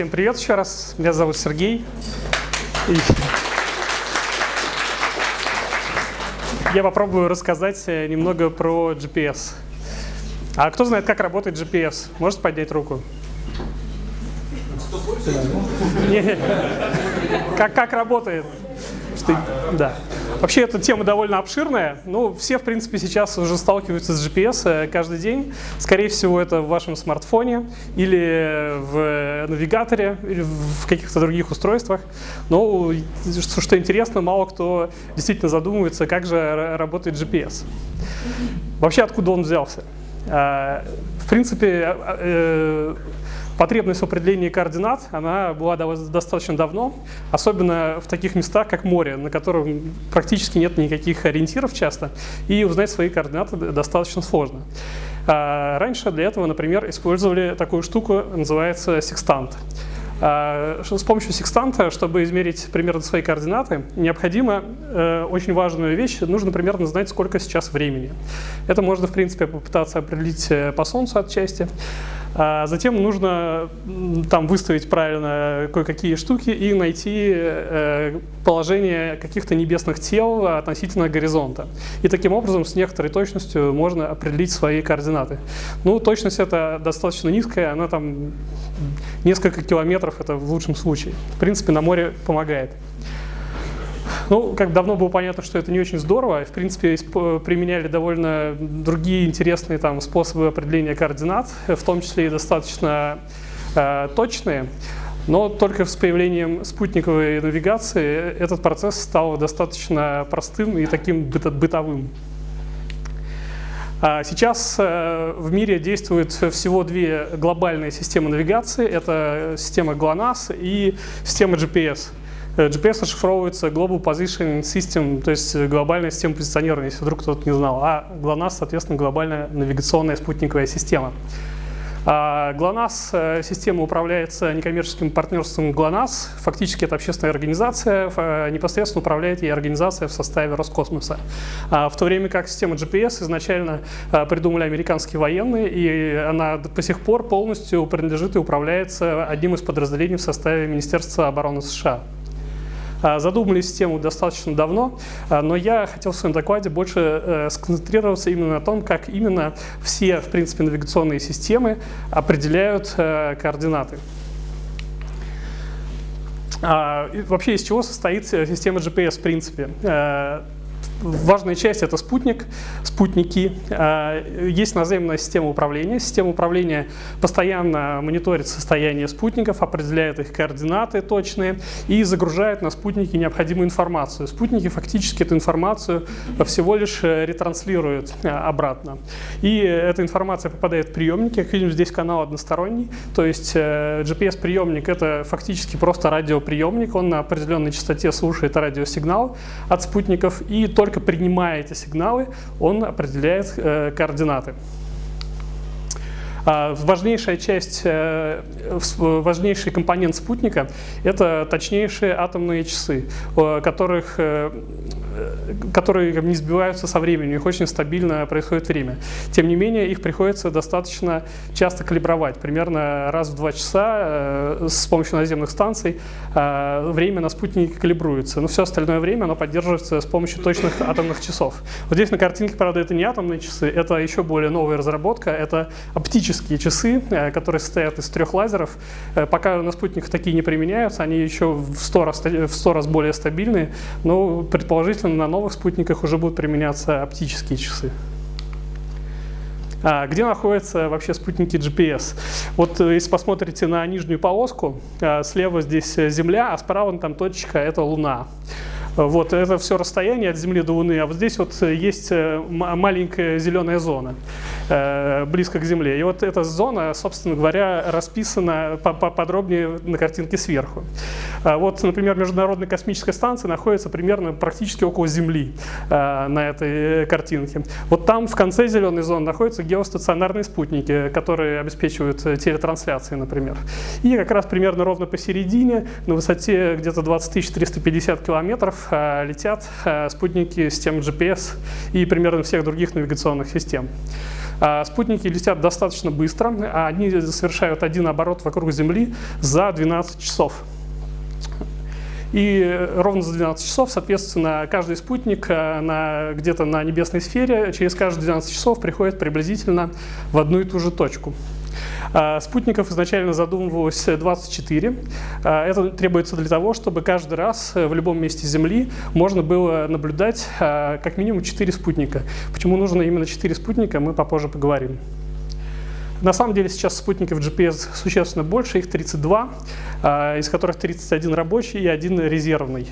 Всем привет еще раз. Меня зовут Сергей. И я попробую рассказать э, немного про GPS. А кто знает, как работает GPS? Можете поднять руку? Как, как работает? Да. Вообще эта тема довольно обширная. Ну, все, в принципе, сейчас уже сталкиваются с GPS э, каждый день. Скорее всего, это в вашем смартфоне или в навигаторе, или в каких-то других устройствах. Но, что интересно, мало кто действительно задумывается, как же работает GPS. Вообще, откуда он взялся? Э, в принципе, э, Потребность в определении координат, она была достаточно давно, особенно в таких местах, как море, на котором практически нет никаких ориентиров часто, и узнать свои координаты достаточно сложно. А, раньше для этого, например, использовали такую штуку, называется секстант. А, с помощью секстанта, чтобы измерить примерно свои координаты, необходимо э, очень важную вещь, нужно примерно знать, сколько сейчас времени. Это можно, в принципе, попытаться определить э, по Солнцу отчасти. А затем нужно там выставить правильно кое-какие штуки и найти э, положение каких-то небесных тел относительно горизонта. И таким образом с некоторой точностью можно определить свои координаты. Ну, точность это достаточно низкая, она там несколько километров, это в лучшем случае. В принципе, на море помогает. Ну, как давно было понятно, что это не очень здорово. В принципе, применяли довольно другие интересные там, способы определения координат, в том числе и достаточно э, точные. Но только с появлением спутниковой навигации этот процесс стал достаточно простым и таким бытовым. А сейчас э, в мире действуют всего две глобальные системы навигации. Это система GLONASS и система GPS. Э, GPS расшифровывается Global Positioning System, то есть глобальная система позиционирования, если вдруг кто-то не знал. А GLONASS, соответственно, глобальная навигационная спутниковая система. А GLONASS э, система управляется некоммерческим партнерством GLONASS. Фактически это общественная организация, э, непосредственно управляет ей организация в составе Роскосмоса. А в то время как система GPS изначально придумали американские военные, и она до сих пор полностью принадлежит и управляется одним из подразделений в составе Министерства обороны США. А, задумались тему достаточно давно, а, но я хотел в своем докладе больше э, сконцентрироваться именно на том, как именно все, в принципе, навигационные системы определяют э, координаты. А, вообще, из чего состоит э, система GPS в принципе? Важная часть – это спутник, спутники. А, есть наземная система управления. Система управления постоянно мониторит состояние спутников, определяет их координаты точные и загружает на спутники необходимую информацию. Спутники фактически эту информацию всего лишь э, ретранслируют э, обратно. И эта информация попадает в приемники. Как видим, здесь канал односторонний. То есть э, GPS-приемник – это фактически просто радиоприемник. Он на определенной частоте слушает радиосигнал от спутников и только только принимая эти сигналы, он определяет э, координаты. А важнейшая часть, э, важнейший компонент спутника – это точнейшие атомные часы, которых, э, которые не сбиваются со временем, у них очень стабильно происходит время. Тем не менее, их приходится достаточно часто калибровать, примерно раз в два часа э, с помощью наземных станций время на спутнике калибруется, но все остальное время оно поддерживается с помощью точных атомных часов. Вот здесь на картинке, правда, это не атомные часы, это еще более новая разработка, это оптические часы, э, которые состоят из трех лазеров. Э, пока на спутниках такие не применяются, они еще в 100 раз, в 100 раз более стабильные, но предположительно на новых спутниках уже будут применяться оптические часы. А, где находятся вообще спутники GPS? Вот э, если посмотрите на нижнюю полоску, слева здесь Земля, а справа там точка – это Луна. Вот это все расстояние от Земли до Луны, а вот здесь вот есть маленькая зеленая зона. Э, близко к Земле. И вот эта зона, собственно говоря, расписана подробнее на картинке сверху. А вот, например, Международная космическая станция находится примерно практически около Земли на этой картинке. Вот там в конце зеленой зоны находятся геостационарные спутники, которые обеспечивают телетрансляции, например. И как раз примерно ровно посередине, на высоте где-то 20 350 километров, летят спутники системы GPS и примерно всех других навигационных систем. А, спутники летят достаточно быстро, а они совершают один оборот вокруг Земли за 12 часов. И ровно за 12 часов, соответственно, каждый спутник э, где-то на небесной сфере через каждые 12 часов приходит приблизительно в одну и ту же точку. А, спутников изначально задумывалось 24. А, это требуется для того, чтобы каждый раз э, в любом месте Земли можно было наблюдать а, как минимум 4 спутника. Почему нужно именно 4 спутника, мы попозже поговорим. На самом деле сейчас спутников GPS существенно больше, их 32, из которых 31 рабочий и один резервный.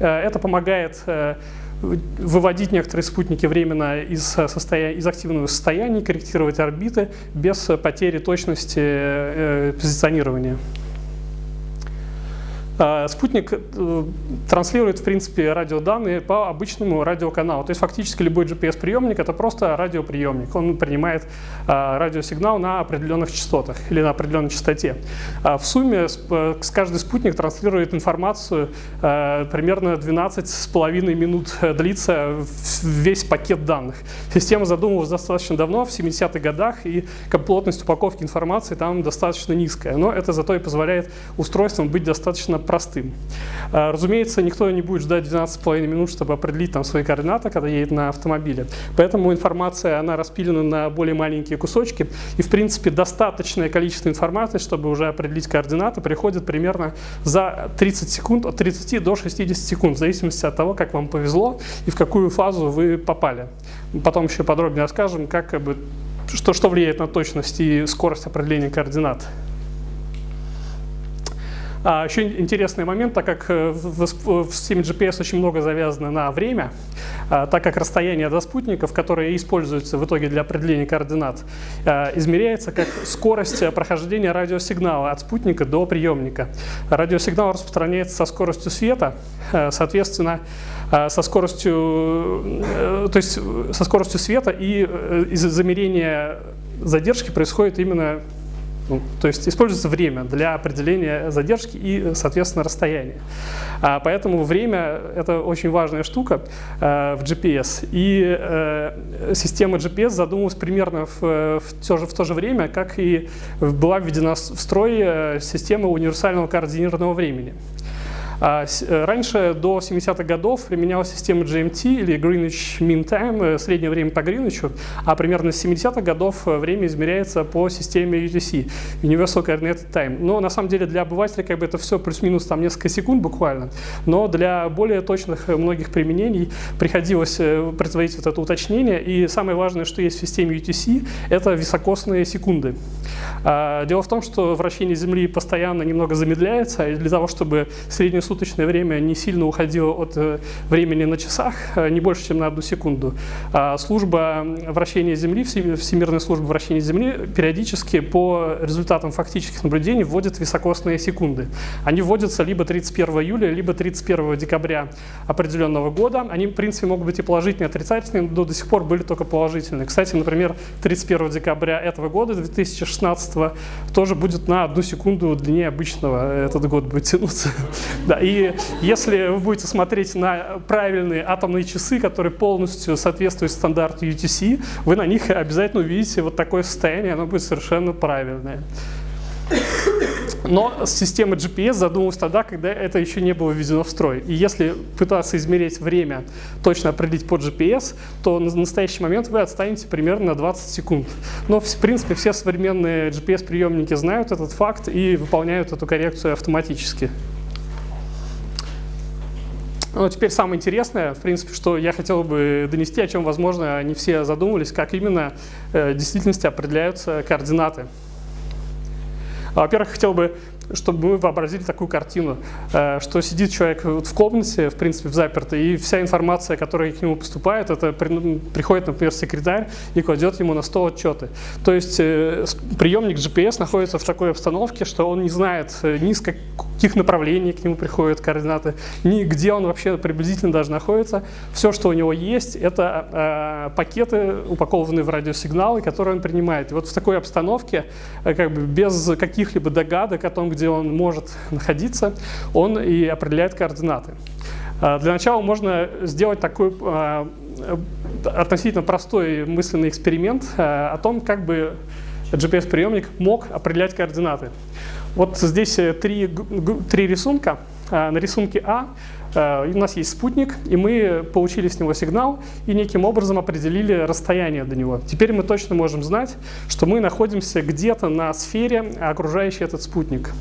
Э, это помогает э, выводить некоторые спутники временно из, состояния, из активного состояния, корректировать орбиты без потери точности э, позиционирования. А, спутник э, транслирует, в принципе, радиоданные по обычному радиоканалу. То есть фактически любой GPS-приемник — это просто радиоприемник. Он принимает а, радиосигнал на определенных частотах или на определенной частоте. А в сумме э, каждый спутник транслирует информацию примерно 12,5 минут длится весь пакет данных. Система задумывалась достаточно давно, в 70-х годах, и плотность упаковки информации там достаточно низкая. Но это зато и позволяет устройствам быть достаточно простым. А, разумеется, никто не будет ждать 12,5 минут, чтобы определить там свои координаты, когда едет на автомобиле. Поэтому информация, она распилена на более маленькие кусочки. И, в принципе, достаточное количество информации, чтобы уже определить координаты, приходит примерно за 30 секунд, от 30 до 60 секунд, в зависимости от того, как вам повезло и в какую фазу вы попали. Потом еще подробнее расскажем, как, как бы, что, что влияет на точность и скорость определения координат. А, еще интересный момент, так как э, в, в, в системе GPS очень много завязано на время, а, так как расстояние до спутников, которые используются в итоге для определения координат, а, измеряется как скорость прохождения радиосигнала от спутника до приемника. Радиосигнал распространяется со скоростью света, э, соответственно, э, со скоростью, то есть со скоростью света и из-за замерения задержки происходит именно то есть используется время для определения задержки и, соответственно, расстояния. А, поэтому время — это очень важная штука э, в GPS. И э, система GPS задумывалась примерно в, в, то же, в то же время, как и была введена в строй система универсального координированного времени. А, э, раньше, до 70-х годов, применялась система GMT или Greenwich Mean Time, э, среднее время по Гринвичу, а примерно с 70-х годов э, время измеряется по системе UTC, Universal Coordinated Time. Но на самом деле для обывателя как бы это все плюс-минус там несколько секунд буквально, но для более точных многих применений приходилось производить вот это уточнение, и самое важное, что есть в системе UTC, это високосные секунды. А, дело в том, что вращение Земли постоянно немного замедляется, и для того, чтобы среднюю суточное время не сильно уходило от э, времени на часах, э, не больше, чем на одну секунду. А служба вращения Земли, Всемирная служба вращения Земли периодически по результатам фактических наблюдений вводит високосные секунды. Они вводятся либо 31 июля, либо 31 декабря определенного года. Они, в принципе, могут быть и положительные, и отрицательные, но до сих пор были только положительные. Кстати, например, 31 декабря этого года, 2016, тоже будет на одну секунду длиннее обычного. Этот год будет тянуться. Да, и если вы будете смотреть на правильные атомные часы, которые полностью соответствуют стандарту UTC, вы на них обязательно увидите вот такое состояние, оно будет совершенно правильное. Но система GPS задумалась тогда, когда это еще не было введено в строй. И если пытаться измерить время, точно определить под GPS, то на настоящий момент вы отстанете примерно на 20 секунд. Но, в принципе, все современные GPS-приемники знают этот факт и выполняют эту коррекцию автоматически. Ну, теперь самое интересное, в принципе, что я хотел бы донести, о чем, возможно, не все задумывались, как именно э, в действительности определяются координаты. Во-первых, хотел бы чтобы мы вообразили такую картину, э, что сидит человек в комнате, в принципе, в запертой, и вся информация, которая к нему поступает, это при, приходит, например, секретарь и кладет ему на стол отчеты. То есть э, приемник GPS находится в такой обстановке, что он не знает э, ни с каких направлений к нему приходят координаты, ни где он вообще приблизительно даже находится. Все, что у него есть, это пакеты, упакованные в радиосигналы, которые он принимает. И вот в такой обстановке, как бы без каких-либо догадок о том, где он может находиться, он и определяет координаты. Э, для начала можно сделать такой э, относительно простой мысленный эксперимент э, о том, как бы GPS-приемник мог определять координаты. Вот здесь три, три рисунка. На рисунке А у нас есть спутник, и мы получили с него сигнал и неким образом определили расстояние до него. Теперь мы точно можем знать, что мы находимся где-то на сфере, окружающей этот спутник.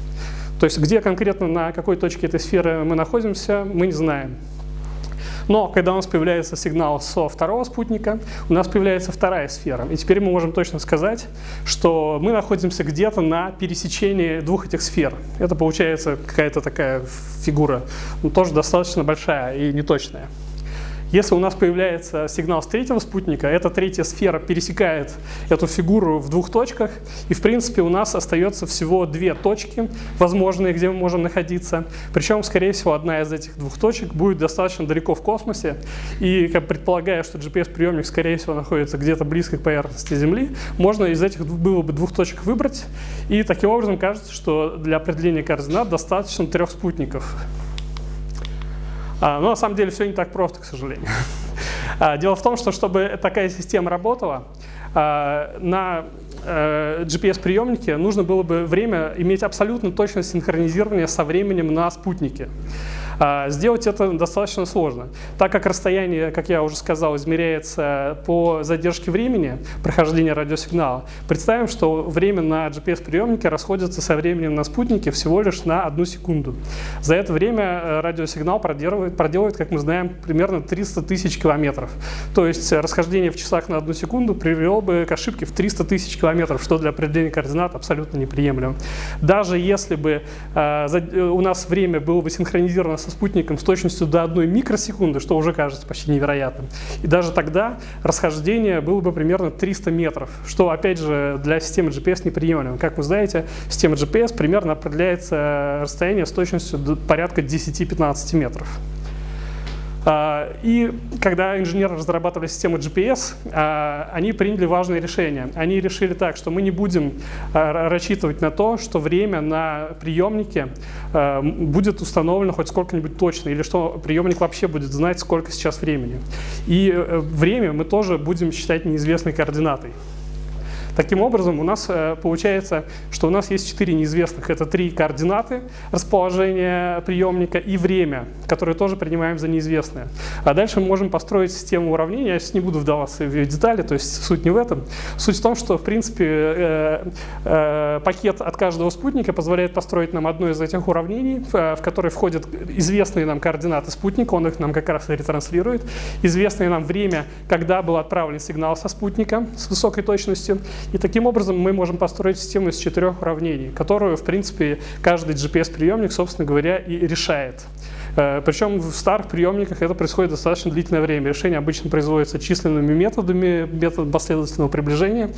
То есть где конкретно на какой точке этой сферы мы находимся, мы не знаем. Но когда у нас появляется сигнал со второго спутника, у нас появляется вторая сфера. И теперь мы можем точно сказать, что мы находимся где-то на пересечении двух этих сфер. Это получается какая-то такая фигура, ну, тоже достаточно большая и неточная. Если у нас появляется сигнал с третьего спутника, эта третья сфера пересекает эту фигуру в двух точках, и в принципе у нас остается всего две точки возможные, где мы можем находиться. Причем, скорее всего, одна из этих двух точек будет достаточно далеко в космосе, и как предполагая, что GPS-приемник, скорее всего, находится где-то близко к поверхности Земли, можно из этих было бы двух точек выбрать, и таким образом кажется, что для определения координат достаточно трех спутников. А, но на самом деле все не так просто, к сожалению. А, дело в том, что чтобы такая система работала, а, на э, GPS-приемнике нужно было бы время иметь абсолютно точное синхронизирование со временем на спутнике. А, сделать это достаточно сложно, так как расстояние, как я уже сказал, измеряется по задержке времени прохождения радиосигнала. Представим, что время на GPS-приемнике расходится со временем на спутнике всего лишь на одну секунду. За это время э, радиосигнал проделывает, проделывает как мы знаем, примерно 300 тысяч километров. То есть расхождение в часах на одну секунду привело бы к ошибке в 300 тысяч километров, что для определения координат абсолютно неприемлемо. Даже если бы э, э у нас время было бы синхронизировано с со спутником с точностью до одной микросекунды, что уже кажется почти невероятным. И даже тогда расхождение было бы примерно 300 метров, что, опять же, для системы GPS неприемлемо. Как вы знаете, система GPS примерно определяется расстояние с точностью порядка 10-15 метров. А, и когда инженеры разрабатывали систему GPS, а, они приняли важное решение. Они решили так, что мы не будем а, рассчитывать на то, что время на приемнике будет установлено хоть сколько-нибудь точно, или что приемник вообще будет знать, сколько сейчас времени. И э, время мы тоже будем считать неизвестной координатой. Таким образом, у нас э, получается, что у нас есть четыре неизвестных. Это три координаты расположения приемника и время, которые тоже принимаем за неизвестное. А дальше мы можем построить систему уравнений. Я сейчас не буду вдаваться в детали, то есть суть не в этом. Суть в том, что, в принципе, э, э, пакет от каждого спутника позволяет построить нам одно из этих уравнений, в которое входят известные нам координаты спутника, он их нам как раз и ретранслирует, известное нам время, когда был отправлен сигнал со спутника с высокой точностью, и таким образом мы можем построить систему из четырех уравнений, которую, в принципе, каждый GPS-приемник, собственно говоря, и решает. Э, Причем в старых приемниках это происходит достаточно длительное время. Решение обычно производится численными методами, методом последовательного приближения.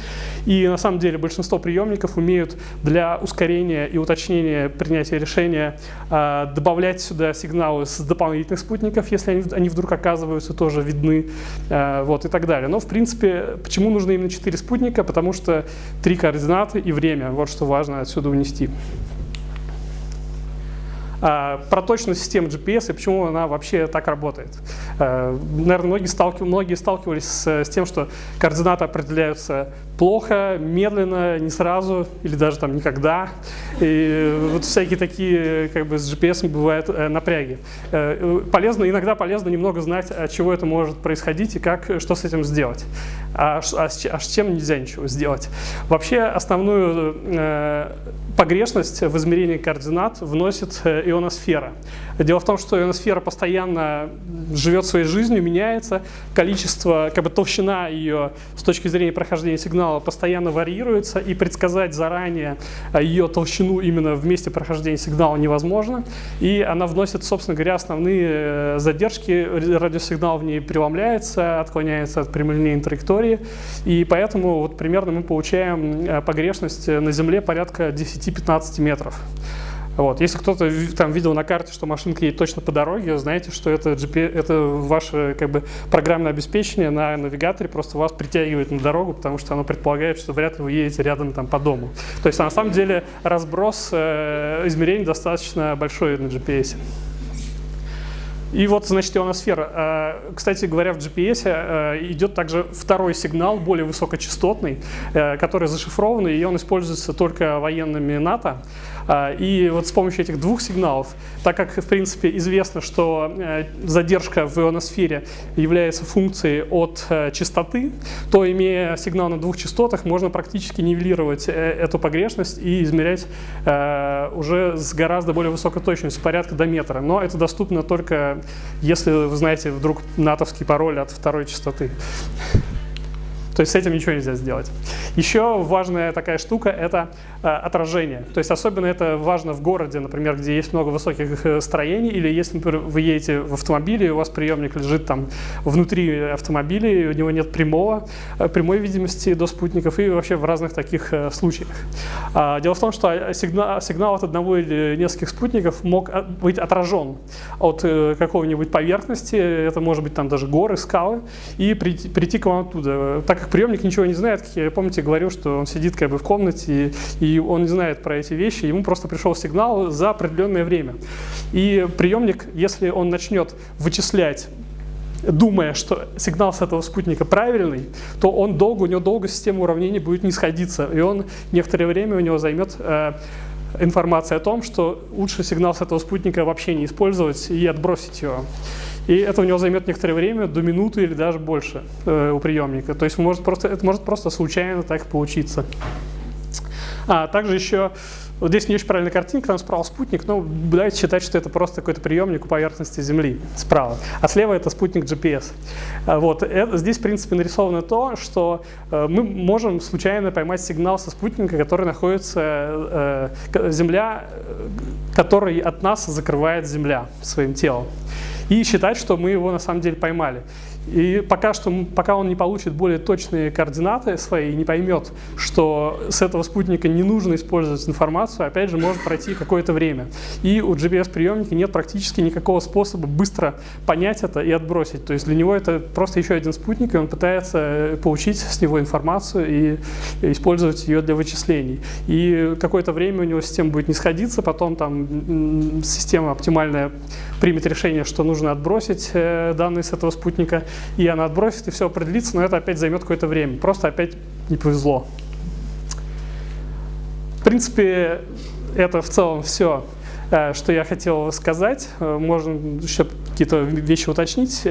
И на самом деле большинство приемников умеют для ускорения и уточнения принятия решения э, добавлять сюда сигналы с дополнительных спутников, если они, вдруг оказываются тоже видны, э, вот, и так далее. Но в принципе, почему нужно именно 4 спутника? Потому что три координаты и время, вот что важно отсюда унести. А, про точность системы GPS и почему она вообще так работает. А, наверное, многие, сталкив... многие сталкивались с тем, что координаты определяются плохо, медленно, не сразу или даже там никогда. И вот всякие такие как бы с GPS бывают э, напряги. Э, полезно, иногда полезно немного знать, от чего это может происходить и как, что с этим сделать. А, а, а с чем нельзя ничего сделать. Вообще основную э, погрешность в измерении координат вносит э, ионосфера. Дело в том, что ионосфера постоянно живет своей жизнью, меняется, количество, как бы толщина ее с точки зрения прохождения сигнала сигнала постоянно варьируется, и предсказать заранее ее толщину именно в месте прохождения сигнала невозможно. И она вносит, собственно говоря, основные задержки, радиосигнал в ней преломляется, отклоняется от прямолинейной траектории, и поэтому вот примерно мы получаем погрешность на Земле порядка 10-15 метров. Вот. Если кто-то там видел на карте, что машинка едет точно по дороге, знаете, что это, GP, это ваше как бы, программное обеспечение на навигаторе просто вас притягивает на дорогу, потому что оно предполагает, что вряд ли вы едете рядом там, по дому. То есть на самом деле разброс э, измерений достаточно большой на GPS. И вот, значит, ионосфера. А, кстати говоря, в GPS э, идет также второй сигнал, более высокочастотный, э, который зашифрованный, и он используется только военными НАТО. А, и вот с помощью этих двух сигналов, так как, в принципе, известно, что э, задержка в ионосфере является функцией от э, частоты, то, имея сигнал на двух частотах, можно практически нивелировать э, эту погрешность и измерять уже с гораздо более высокой точностью, порядка до метра. Но это доступно только, если вы знаете вдруг натовский пароль от второй частоты. То есть с этим ничего нельзя сделать. Еще важная такая штука – это э, отражение. То есть особенно это важно в городе, например, где есть много высоких э, строений, или если, например, вы едете в автомобиле, и у вас приемник лежит там внутри автомобиля, и у него нет прямого, э, прямой видимости до спутников, и вообще в разных таких случаях. А, дело в том, что сигнал, сигнал от одного или нескольких спутников мог быть отражен от какой-нибудь поверхности, это может быть там даже горы, скалы, и прийти, прийти к вам оттуда. Так как приемник ничего не знает, как я, помните, говорил, что он сидит как бы в комнате, и, он не знает про эти вещи, ему просто пришел сигнал за определенное время. И приемник, если он начнет вычислять думая, что сигнал с этого спутника правильный, то он долго, у него долго система уравнений будет не сходиться, и он некоторое время у него займет э, информация о том, что лучше сигнал с этого спутника вообще не использовать и отбросить его. И это у него займет некоторое время, до минуты или даже больше э, у приемника. То есть может просто, это может просто случайно так получиться. А также еще, вот здесь не очень правильная картинка, там справа спутник, но давайте считать, что это просто какой-то приемник у поверхности Земли справа. А слева это спутник GPS. А вот. Это, здесь, в принципе, нарисовано то, что э, мы можем случайно поймать сигнал со спутника, который находится, э, Земля, э, который от нас закрывает Земля своим телом и считать, что мы его на самом деле поймали. И пока, что, пока он не получит более точные координаты свои и не поймет, что с этого спутника не нужно использовать информацию, опять же, может пройти какое-то время. И у GPS-приемника нет практически никакого способа быстро понять это и отбросить. То есть для него это просто еще один спутник, и он пытается э, получить с него информацию и использовать ее для вычислений. И какое-то время у него система будет не сходиться, потом там система оптимальная примет решение, что нужно отбросить э, данные с этого спутника, и она отбросит, и все определится, но это опять займет какое-то время. Просто опять не повезло. В принципе, это в целом все, э, что я хотел сказать. Э, можно еще какие-то вещи уточнить.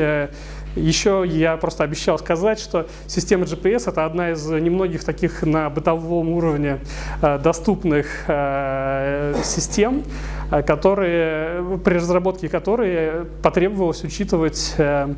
Еще я просто обещал сказать, что система GPS — это одна из немногих таких на бытовом уровне доступных систем, которые, при разработке которой потребовалось учитывать э,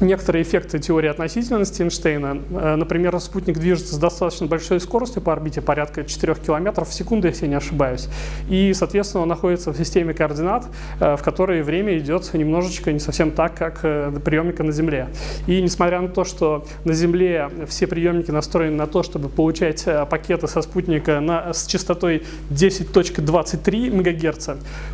некоторые эффекты теории относительности Эйнштейна. Э, например, спутник движется с достаточно большой скоростью по орбите, порядка 4 км в секунду, если я не ошибаюсь. И, соответственно, он находится в системе координат, э, в которой время идет немножечко не совсем так, как э, приемника на Земле. И несмотря на то, что на Земле все приемники настроены на то, чтобы получать пакеты со спутника на, с частотой 10.23 МГц,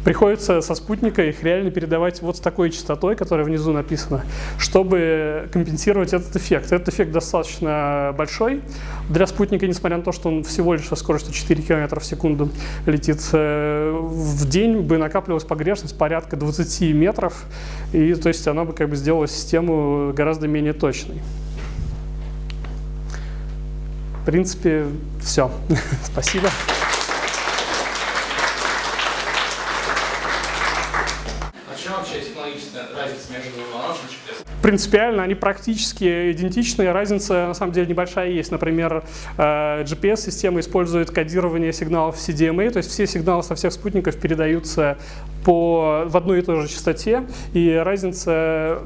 приходится со спутника их реально передавать вот с такой частотой, которая внизу написана, чтобы чтобы компенсировать этот эффект. Этот эффект достаточно большой для спутника, несмотря на то, что он всего лишь со скоростью 4 км в секунду летит. Э, в день бы накапливалась погрешность порядка 20 метров, и то есть она бы как бы сделала систему гораздо менее точной. В принципе, все. Спасибо. Принципиально, они практически идентичны. Разница, на самом деле, небольшая есть. Например, э, GPS-система использует кодирование сигналов CDMA, то есть все сигналы со всех спутников передаются по, в одной и той же частоте, и разница,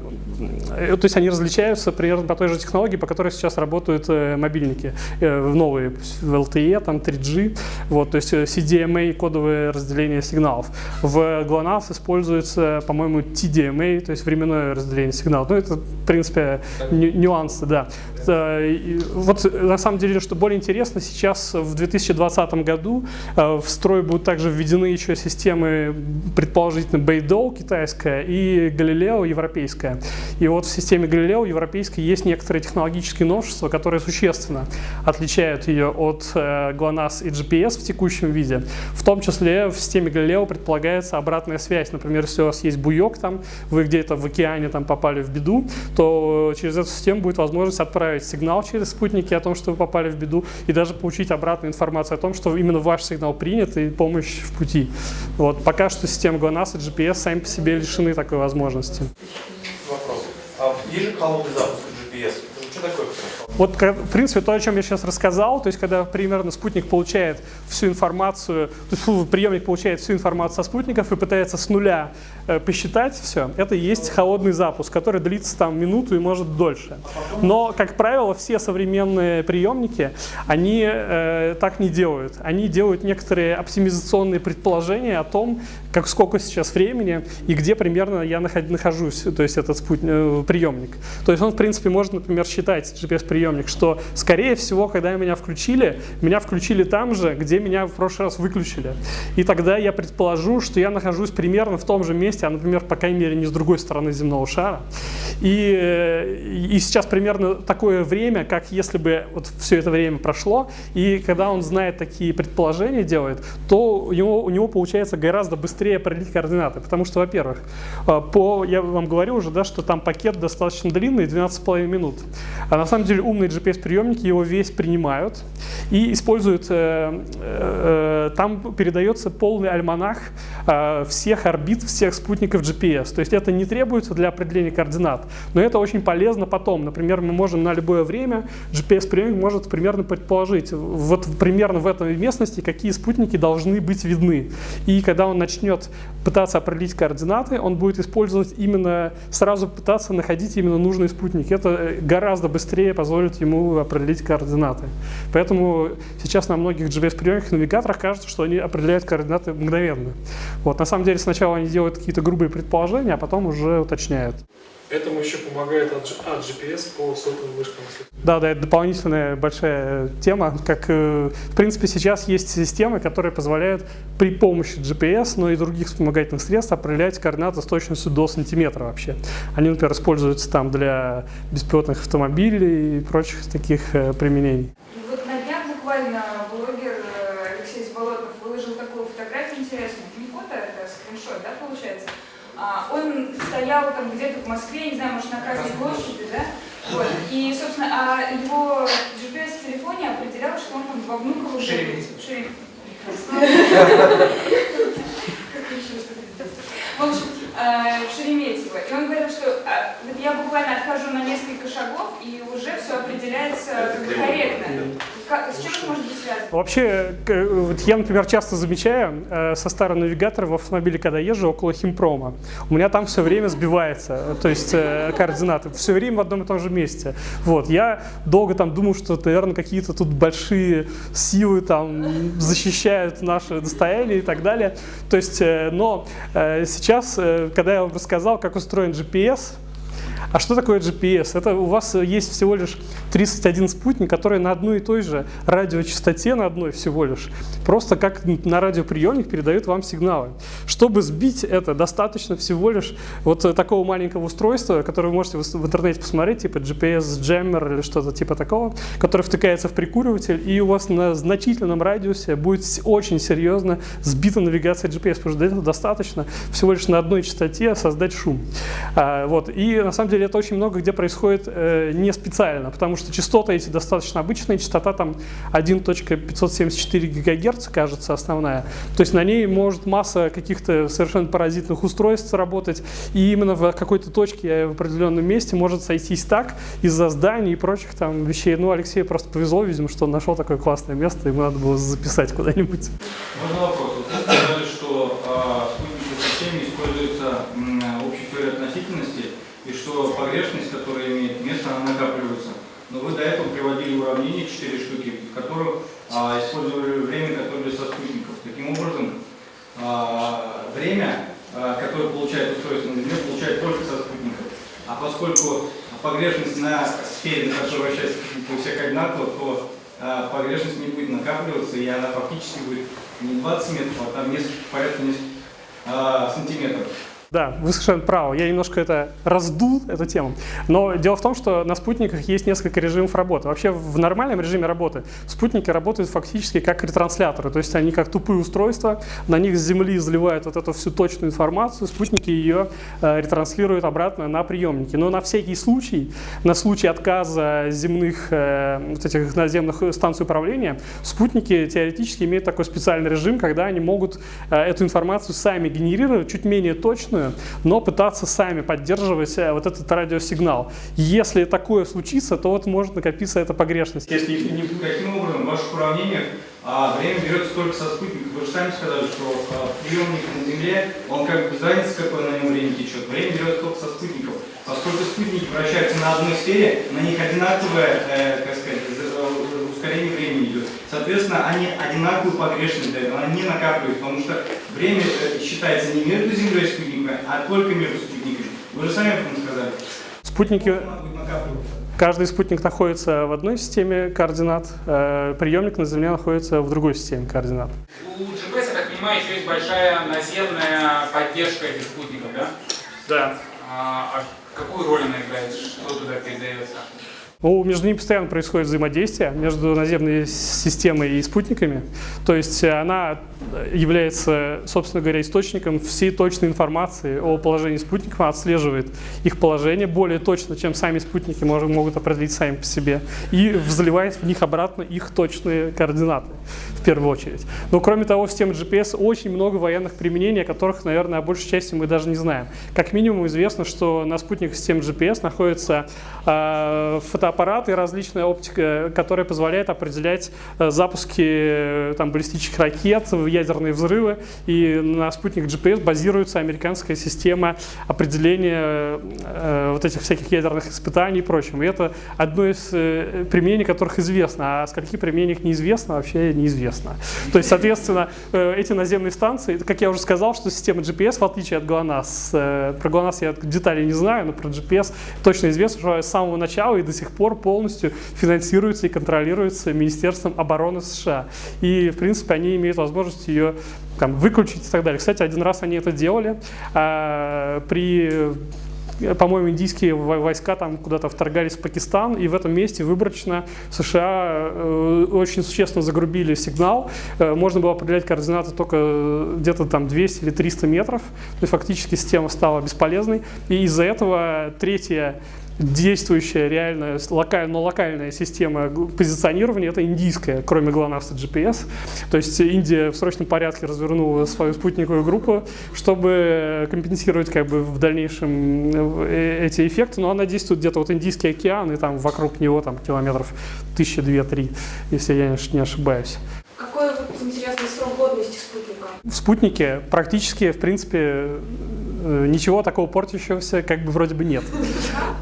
э, то есть они различаются примерно по той же технологии, по которой сейчас работают э, мобильники, э, новые, в LTE, там 3G, вот, то есть CDMA, кодовое разделение сигналов. В GLONASS используется, по-моему, TDMA, то есть временное разделение сигналов. Ну, это, в принципе, нюансы, да. Вот на самом деле, что более интересно, сейчас в 2020 году в строй будут также введены еще системы, предположительно, Beidou китайская и Galileo европейская. И вот в системе Galileo европейской есть некоторые технологические новшества, которые существенно отличают ее от э, GLONASS и GPS в текущем виде. В том числе в системе Galileo предполагается обратная связь. Например, если у вас есть буек, там, вы где-то в океане там, попали в беду, то через эту систему будет возможность отправить сигнал через спутники о том, что вы попали в беду, и даже получить обратную информацию о том, что именно ваш сигнал принят и помощь в пути. Вот. Пока что система GLONASS и GPS сами по себе лишены такой возможности. Вопрос. А есть же холодный запуск GPS? Что такое? Вот, в принципе, то, о чем я сейчас рассказал, то есть, когда примерно спутник получает всю информацию, то есть приемник получает всю информацию со спутников и пытается с нуля э, посчитать все, это и есть холодный запуск, который длится там минуту и может дольше. Но, как правило, все современные приемники, они э, так не делают. Они делают некоторые оптимизационные предположения о том, как сколько сейчас времени и где примерно я нахожусь, то есть этот спутник, э, приемник. То есть он, в принципе, может, например, считать GPS-приемник, что, скорее всего, когда меня включили, меня включили там же, где меня в прошлый раз выключили. И тогда я предположу, что я нахожусь примерно в том же месте, а, например, по крайней мере, не с другой стороны земного шара. И, и сейчас примерно такое время, как если бы вот все это время прошло, и когда он знает такие предположения, делает, то у него, у него получается гораздо быстрее определить координаты. Потому что, во-первых, э, по, я вам говорю уже, да, что там пакет достаточно длинный, 12,5 минут. А на самом деле умные GPS-приемники его весь принимают и используют, э, э, там передается полный альманах э, всех орбит, всех спутников GPS. То есть это не требуется для определения координат, но это очень полезно потом. Например, мы можем на любое время, GPS-приемник может примерно предположить, вот примерно в этой местности какие спутники должны быть видны. И когда он начнет пытаться определить координаты, он будет использовать именно, сразу пытаться находить именно нужные спутники. Это э, гораздо быстрее позволит ему определить координаты. Поэтому сейчас на многих GPS-приемниках навигаторах кажется, что они определяют координаты мгновенно. Вот, на самом деле сначала они делают какие-то грубые предположения, а потом уже уточняют. Этому еще помогает от GPS по сотовым вышкам. Да, да, это дополнительная большая тема. Как, э, в принципе, сейчас есть системы, которые позволяют при помощи GPS, но и других вспомогательных средств определять координаты с точностью до сантиметра вообще. Они, например, используются там для беспилотных автомобилей и прочих таких э, применений. Вот на днях буквально блогер э, Алексей Заболотов выложил такую фотографию интересную. Не фото, это скриншот, да, получается? А, он стоял там где-то в Москве, не знаю, может, на Красной площади, да? Вот. И, собственно, а его GPS в телефоне определял, что он там во Внуково... Шереметьево. В общем, э, в Шереметьево. И он говорил, что вот я буквально отхожу на несколько шагов, и уже все определяется корректно. Вообще, вот я, например, часто замечаю э, со старого навигатора в автомобиле, когда езжу около химпрома, у меня там все время сбивается, то есть э, координаты, все время в одном и том же месте. Вот, я долго там думал, что, наверное, какие-то тут большие силы там защищают наше достояние и так далее. То есть, э, но сейчас, когда я вам рассказал, как устроен GPS, а что такое GPS? Это у вас есть всего лишь 31 спутник, который на одной и той же радиочастоте, на одной всего лишь, просто как на радиоприемник передают вам сигналы. Чтобы сбить это, достаточно всего лишь вот такого маленького устройства, которое вы можете в интернете посмотреть, типа GPS-джеммер или что-то типа такого, который втыкается в прикуриватель, и у вас на значительном радиусе будет очень серьезно сбита навигация GPS, потому что для этого достаточно всего лишь на одной частоте создать шум. А, вот. И на самом деле это очень много где происходит э, не специально, потому что частоты эти достаточно обычные, частота там 1.574 ГГц, кажется, основная. То есть на ней может масса каких-то совершенно паразитных устройств работать, и именно в какой-то точке в определенном месте может сойтись так из-за зданий и прочих там вещей. Ну, Алексею просто повезло, видимо, что он нашел такое классное место, ему надо было записать куда-нибудь. Можно вопрос? Вы сказали, что что погрешность, которая имеет место, она накапливается. Но вы до этого приводили уравнение 4 штуки, в которых а, использовали время, которое для спутников. Таким образом, а, время, а, которое получает устройство на Земле, получает только со спутников. А поскольку погрешность на сфере, на которой вращается спутник, у всех одинакова, то а, погрешность не будет накапливаться, и она фактически будет не 20 метров, а там несколько, порядка нескольких а, сантиметров. Да, вы совершенно правы. Я немножко это раздул, эту тему. Но дело в том, что на спутниках есть несколько режимов работы. Вообще в нормальном режиме работы спутники работают фактически как ретрансляторы. То есть они как тупые устройства, на них с Земли заливают вот эту всю точную информацию, спутники ее э, ретранслируют обратно на приемники. Но на всякий случай, на случай отказа земных, э, вот этих наземных станций управления, спутники теоретически имеют такой специальный режим, когда они могут э, эту информацию сами генерировать, чуть менее точную, но пытаться сами поддерживать э, вот этот радиосигнал. Если такое случится, то вот может накопиться эта погрешность. Если не таким образом, в ваших уравнениях а, время берется только со спутника. Вы же сами сказали, что а, приемник на Земле, он как бы без какое на нем время течет. Время берется только со спутников. Поскольку спутники вращаются на одной сфере, на них одинаковое, э, как сказать, ускорение времени идет. Соответственно, они одинаковую погрешность дают, она не накапливает, потому что время э, считается не между Землей и спутниками, а только между спутниками. Вы же сами об этом сказали. Спутники... Каждый спутник находится в одной системе координат, э, приемник на Земле находится в другой системе координат. У GPS, я так понимаю, еще есть большая наземная поддержка этих спутников, да? Да. А, а какую роль она играет? Что туда передается? Ну, между ними постоянно происходит взаимодействие, между наземной системой и спутниками. То есть она является, собственно говоря, источником всей точной информации о положении спутников, отслеживает их положение более точно, чем сами спутники могут определить сами по себе, и заливает в них обратно их точные координаты в первую очередь. Но кроме того, в системе GPS очень много военных применений, о которых, наверное, о большей части мы даже не знаем. Как минимум известно, что на спутниках системы GPS находятся э, фотоаппараты и различная оптика, которая позволяет определять э, запуски э, там, баллистических ракет, ядерные взрывы. И на спутник GPS базируется американская система определения э, вот этих всяких ядерных испытаний и прочего. И это одно из э, применений, которых известно, а скольких применениях неизвестно, вообще неизвестно известно. То есть, соответственно, э, эти наземные станции, как я уже сказал, что система GPS, в отличие от GLONASS, э, про GLONASS я деталей не знаю, но про GPS точно известно, что с самого начала и до сих пор полностью финансируется и контролируется Министерством обороны США. И, в принципе, они имеют возможность ее там, выключить и так далее. Кстати, один раз они это делали а, при по-моему, индийские войска там куда-то вторгались в Пакистан, и в этом месте выборочно США э, очень существенно загрубили сигнал. Э, можно было определять координаты только где-то там 200 или 300 метров. То есть фактически система стала бесполезной. И из-за этого третья действующая реальная локаль, но локальная система позиционирования это индийская, кроме GLONASS и GPS. То есть Индия в срочном порядке развернула свою спутниковую группу, чтобы компенсировать как бы в дальнейшем э, эти эффекты, но она действует где-то вот Индийский океан и там вокруг него там километров тысяча, две, три, если я не ошибаюсь. Какой вот интересный срок годности спутника? В спутнике практически, в принципе, ничего такого портящегося как бы вроде бы нет.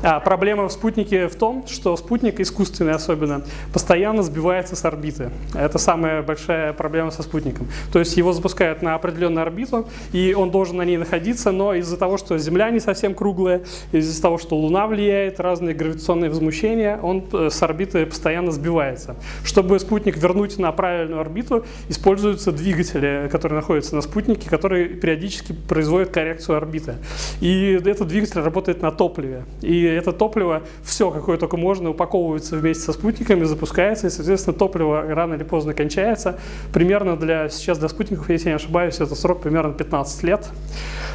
А проблема в спутнике в том, что спутник, искусственный особенно, постоянно сбивается с орбиты. Это самая большая проблема со спутником. То есть его запускают на определенную орбиту, и он должен на ней находиться, но из-за того, что Земля не совсем круглая, из-за того, что Луна влияет, разные гравитационные возмущения, он э, с орбиты постоянно сбивается. Чтобы спутник вернуть на правильную орбиту, используются двигатели, которые находятся на спутнике, которые периодически производят коррекцию орбиты орбиты. И этот двигатель работает на топливе. И это топливо, все, какое только можно, упаковывается вместе со спутниками, запускается, и, соответственно, топливо рано или поздно кончается. Примерно для, сейчас для спутников, если я не ошибаюсь, это срок примерно 15 лет.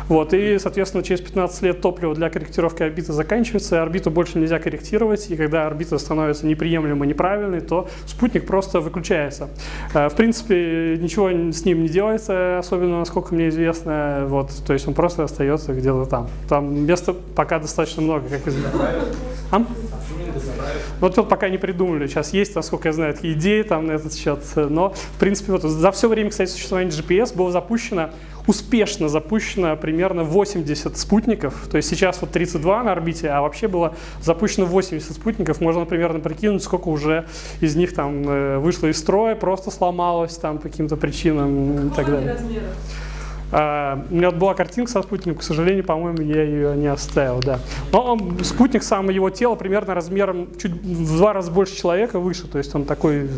Вот, и, соответственно, через 15 лет топливо для корректировки орбиты заканчивается, орбиту больше нельзя корректировать, и когда орбита становится неприемлемо неправильной, то спутник просто выключается. Э, в принципе, ничего с ним не делается, особенно, насколько мне известно, вот, то есть он просто остается где-то там. Там места пока достаточно много, как известно. А? Вот тут пока не придумали. Сейчас есть, насколько я знаю, идеи там на этот счет. Но, в принципе, вот за все время, кстати, существования GPS было запущено, успешно запущено примерно 80 спутников. То есть сейчас вот 32 на орбите, а вообще было запущено 80 спутников. Можно примерно прикинуть, сколько уже из них там э, вышло из строя, просто сломалось там по каким-то причинам и так далее. размера? А, у меня была картинка со спутником, к сожалению, по-моему, я ее не оставил, да. Но он, спутник, сам его тело примерно размером чуть в два раза больше человека выше, то есть он такой,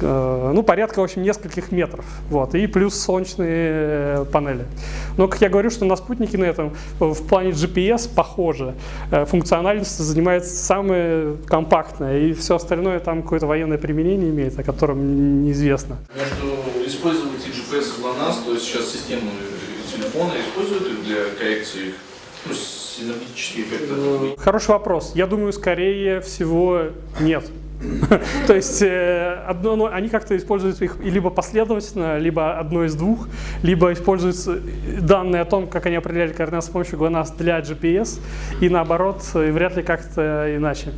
э, ну, порядка, в общем, нескольких метров, вот, и плюс солнечные э, панели. Но, как я говорю, что на спутнике на этом в плане GPS похоже, Э, функциональность занимает самое компактное, и все остальное там какое-то военное применение имеет, о котором неизвестно. Между использовать GPS GLONASS, то есть сейчас систему телефона используют для коррекции ну, синергетические эффекты. Хороший вопрос. Я думаю, скорее всего, нет. То есть э, одно, ну, они как-то используют их и либо последовательно, либо одно из двух, либо используются данные о том, как они определяли координаты с помощью GLONASS для GPS, и наоборот, и вряд ли как-то иначе.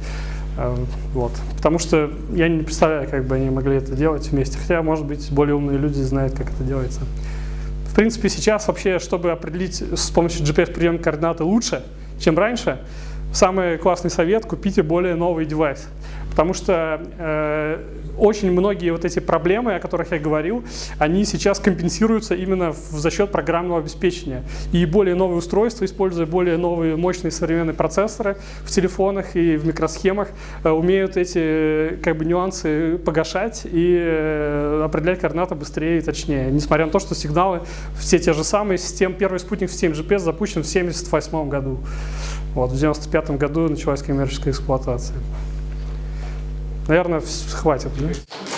Э, Вот. Потому что я не представляю, как бы они могли это делать вместе. Хотя, может быть, более умные люди знают, как это делается. В принципе, сейчас вообще, чтобы определить с помощью GPS прием координаты лучше, чем раньше, самый классный совет – купите более новый девайс. Потому что э, очень многие вот эти проблемы, о которых я говорил, они сейчас компенсируются именно в- за счет программного обеспечения. И более новые устройства, используя более новые мощные современные процессоры в телефонах и в микросхемах, э, умеют эти э, как бы, нюансы погашать и э, определять координаты быстрее и точнее. Несмотря на то, что сигналы все те же самые. Систем, первый спутник в системе GPS запущен в 1978 году. Вот, в 1995 году началась коммерческая эксплуатация. Наверное, хватит. да?